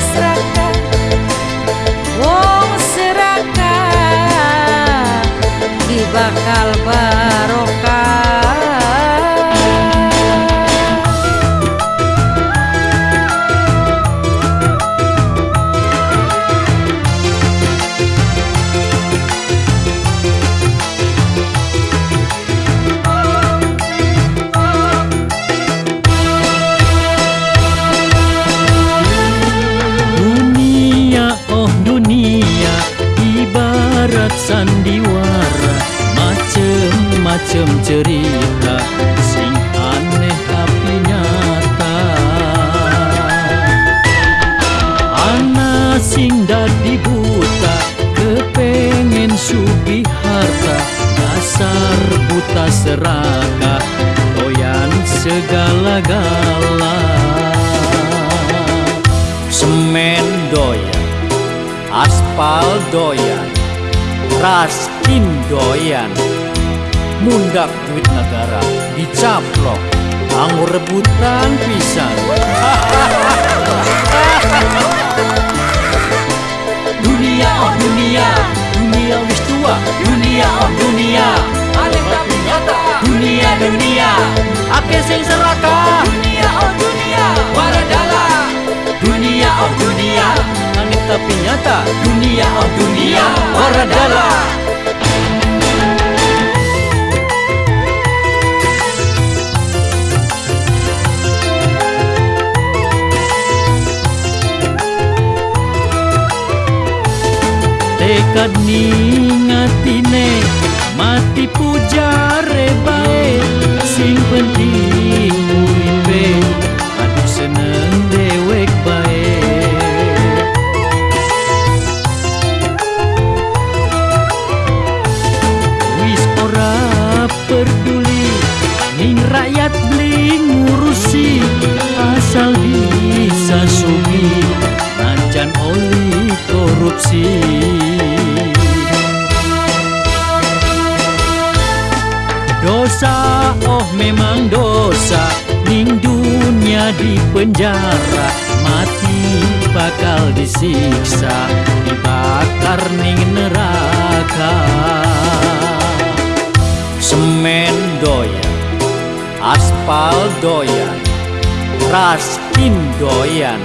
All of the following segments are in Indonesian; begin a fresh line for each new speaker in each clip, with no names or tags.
serakah Wong serakah di bakal
sandiwara macem-macem cerita sing aneh tapi nyata. Ana sing dadi buta kepengen sugih harta dasar buta serakah doyan segala-gala Semen doyan, aspal doyan, raskin doyan Mundak duit negara dicaplok, anggur rebutan pisan. Dunia oh dunia, dunia wis tua. Dunia oh dunia,
Aneh tapi nyata.
Dunia dunia Ake sing serakah
Dunia oh dunia Waradala
Dunia oh dunia Aneh tapi nyata. Dunia oh dunia Tekad ningatine Mati pujare bae. Sing penting uripe Aduh seneng dewek bae. Wis ora peduli Ning rakyat beli ngurusi. Asal bisa sugi Najan oli korupsi Dosa oh memang dosa. Ning dunia di penjara Mati bakal disiksa. Dibakar ning neraka. Semen doyan Aspal doyan Raskin doyan.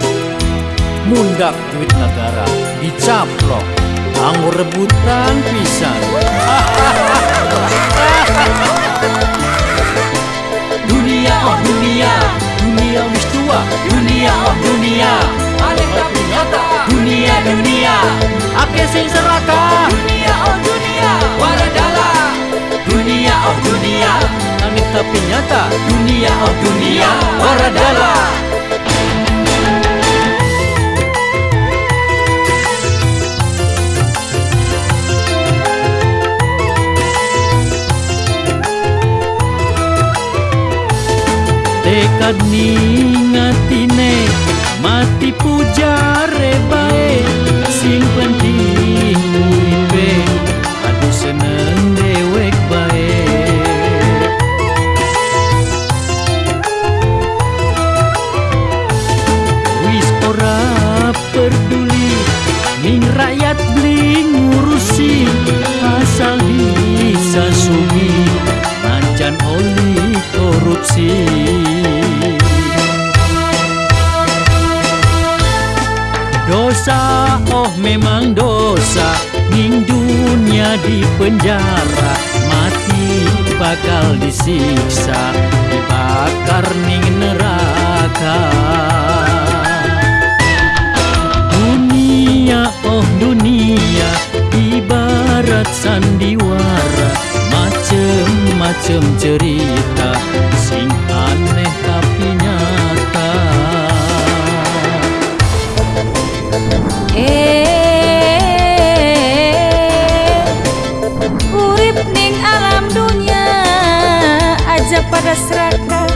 Mundak duit negara dicaplok Anggur rebutan pisan Dunia oh dunia, dunia wis tua. Dunia oh dunia,
Aneh tapi nyata
dunia dunia Ake sing serakah
Dunia oh dunia Waradala
Dunia oh dunia, aneh tapi nyata Dunia oh dunia, waradala Ningatine Mati pujare bae Sing penting uripe Aduh seneng dewek bae. Wis ora peduli Ning rakyat beli ngurusi Asal bisa sugi Najan oli korupsi. Dosa oh memang dosa Ning dunia di penjara Mati bakal disiksa Dibakar ning neraka. Dunia oh dunia Ibarat sandiwara Macem-macem cerita Sing aneh tapi nyata.
Eh, urip ning alam dunia aja pada serakah.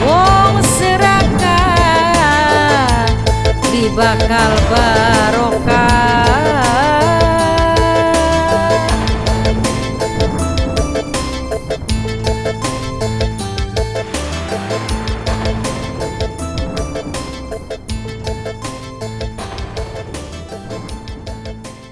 Wong serakah di bakal barokah